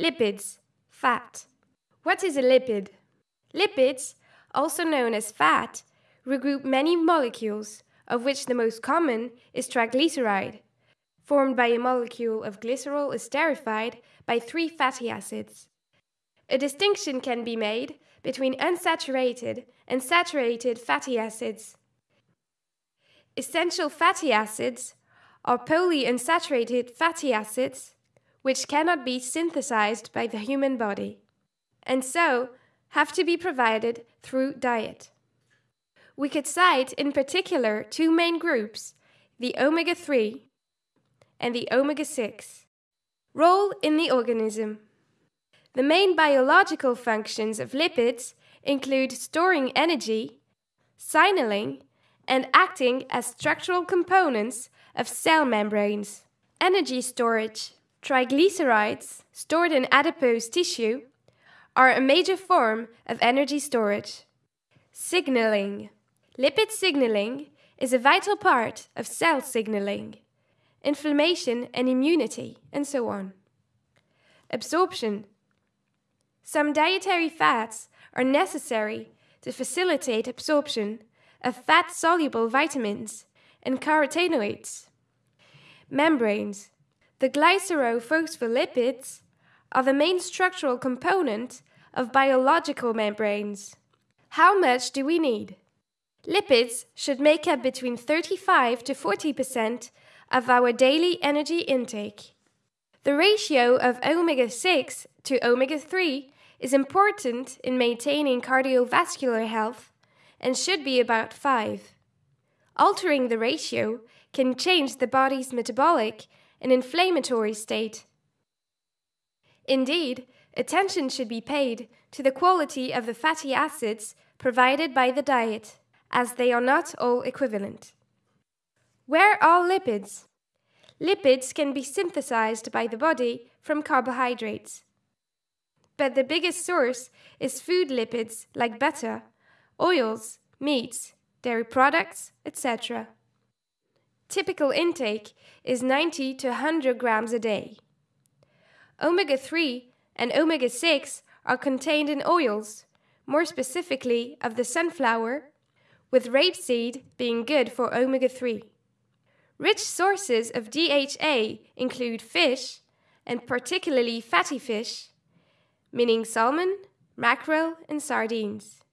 Lipids, fat. What is a lipid? Lipids, also known as fat, regroup many molecules, of which the most common is triglyceride, formed by a molecule of glycerol esterified by three fatty acids. A distinction can be made between unsaturated and saturated fatty acids. Essential fatty acids are polyunsaturated fatty acids, which cannot be synthesized by the human body, and so have to be provided through diet. We could cite in particular two main groups the omega 3 and the omega 6. Role in the organism. The main biological functions of lipids include storing energy, signaling, and acting as structural components of cell membranes. Energy storage. Triglycerides, stored in adipose tissue, are a major form of energy storage. Signaling. Lipid signaling is a vital part of cell signaling, inflammation and immunity, and so on. Absorption. Some dietary fats are necessary to facilitate absorption of fat soluble vitamins and carotenoids. Membranes. The glycerophospholipids are the main structural component of biological membranes. How much do we need? Lipids should make up between 35 to 40% of our daily energy intake. The ratio of omega 6 to omega 3 is important in maintaining cardiovascular health and should be about 5. Altering the ratio can change the body's metabolic and inflammatory state. Indeed, attention should be paid to the quality of the fatty acids provided by the diet, as they are not all equivalent. Where are lipids? Lipids can be synthesized by the body from carbohydrates. But the biggest source is food lipids like butter, oils, meats, dairy products, etc. Typical intake is 90 to 100 grams a day. Omega 3 and omega 6 are contained in oils, more specifically of the sunflower, with rapeseed being good for omega 3. Rich sources of DHA include fish, and particularly fatty fish, meaning salmon, mackerel, and sardines.